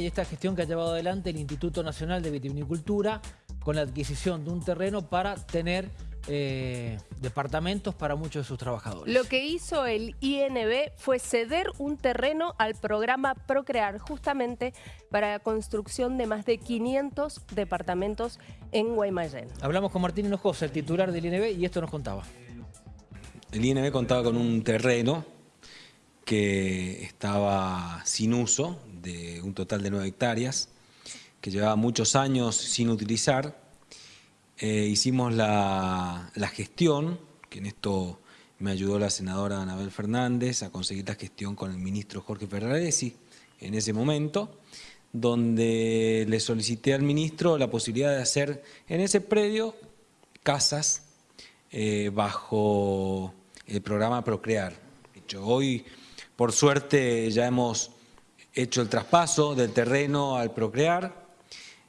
Y esta gestión que ha llevado adelante el Instituto Nacional de Vitivinicultura con la adquisición de un terreno para tener eh, departamentos para muchos de sus trabajadores. Lo que hizo el INB fue ceder un terreno al programa Procrear, justamente para la construcción de más de 500 departamentos en Guaymallén. Hablamos con Martín Hinojosa, el titular del INB, y esto nos contaba. El INB contaba con un terreno que estaba sin uso, de un total de 9 hectáreas, que llevaba muchos años sin utilizar. Eh, hicimos la, gestión, que en esto me ayudó la senadora Anabel Fernández a conseguir la gestión con el ministro Jorge Ferraresi en ese momento, donde le solicité al ministro la posibilidad de hacer en ese predio casas eh, bajo el programa Procrear. Hoy, por suerte, ya hemos hecho el traspaso del terreno al procrear,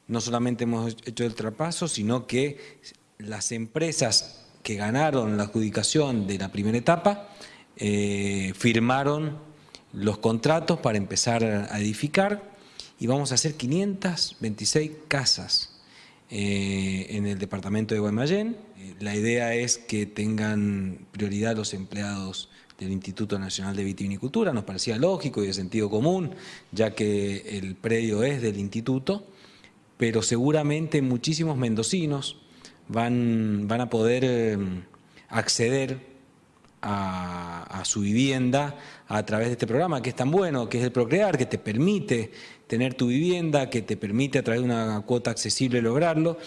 no solamente hemos hecho el traspaso, sino que las empresas que ganaron la adjudicación de la primera etapa eh, firmaron los contratos para empezar a edificar y vamos a hacer 526 casas eh, en el departamento de Guaymallén. Eh, la idea es que tengan prioridad los empleados del Instituto Nacional de Vitivinicultura, nos parecía lógico y de sentido común, ya que el predio es del instituto, pero seguramente muchísimos mendocinos van, van a poder em, acceder a, su vivienda a través de este programa que es tan bueno, que es el Procrear, que te permite tener tu vivienda, que te permite a través de una cuota accesible lograrlo.